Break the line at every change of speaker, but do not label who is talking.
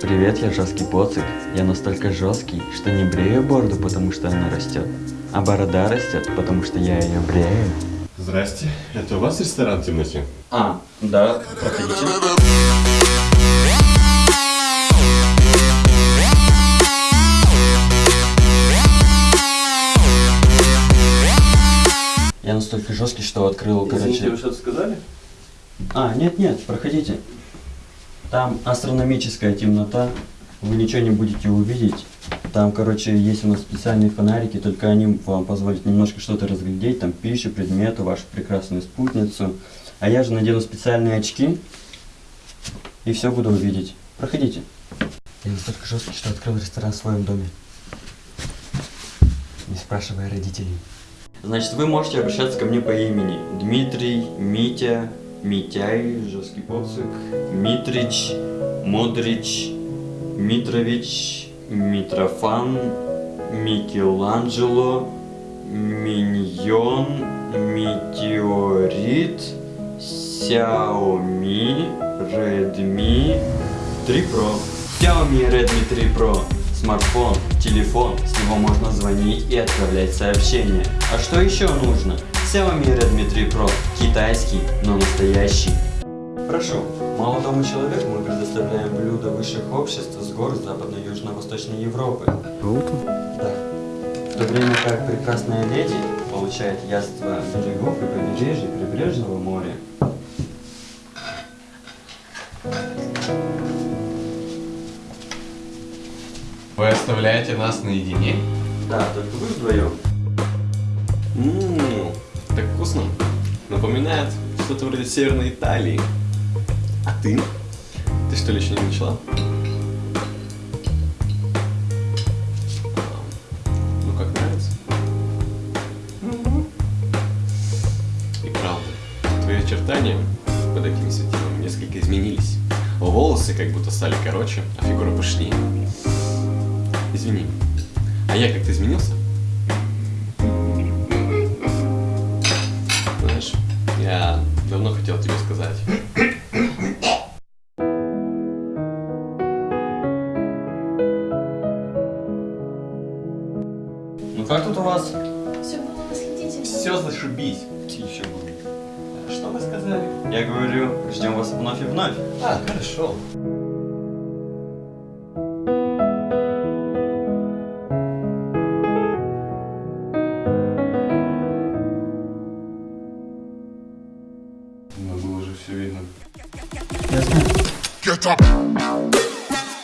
Привет, я жесткий поцик. Я настолько жесткий, что не брею бороду, потому что она растет, а борода растет, потому что я ее брею.
Здрасте, это у вас ресторан темноте?
А, да, проходите. Я настолько жесткий, что открыл, короче...
вы что-то сказали?
А, нет-нет, проходите. Там астрономическая темнота, вы ничего не будете увидеть. Там, короче, есть у нас специальные фонарики, только они вам позволят немножко что-то разглядеть, там пищу, предметы, вашу прекрасную спутницу. А я же надену специальные очки и все буду увидеть. Проходите. Я настолько жесткий, что открыл ресторан в своем доме. Не спрашивая родителей. Значит, вы можете обращаться ко мне по имени. Дмитрий, Митя, Митяй, жесткий поцик, Митрич, Модрич, Митрович, Митрофан, Микеланджело, Миньон, Метеорит, Xiaomi, Redmi 3 Pro. Xiaomi Redmi 3 Pro. Смартфон, телефон, с него можно звонить и отправлять сообщения. А что еще нужно? Xiaomi Redmi 3 Pro. Китайский, но настоящий. Прошу, молодому человеку мы предоставляем блюда высших обществ с гор Западно-Южно-Восточной Европы.
Круто.
Да. В то время как прекрасная леди получает яство берегов и побережья прибрежного моря.
Вы оставляете нас наедине?
Да, только вы вдвоем.
Ммм, так вкусно. Напоминает что-то вроде Северной Италии. А ты? Ты что ли еще не начала? А, Ну как нравится? И правда, твои очертания под этими светилами несколько изменились. Волосы как будто стали короче, а фигура пышнее. Извини, а я как-то изменился?
Как тут у вас?
Все было восхитительно.
Все зашибись. Еще Что вы сказали?
Я говорю, ждем вас вновь и вновь.
А, хорошо. Но было же все видно.
Я знаю.
Get up.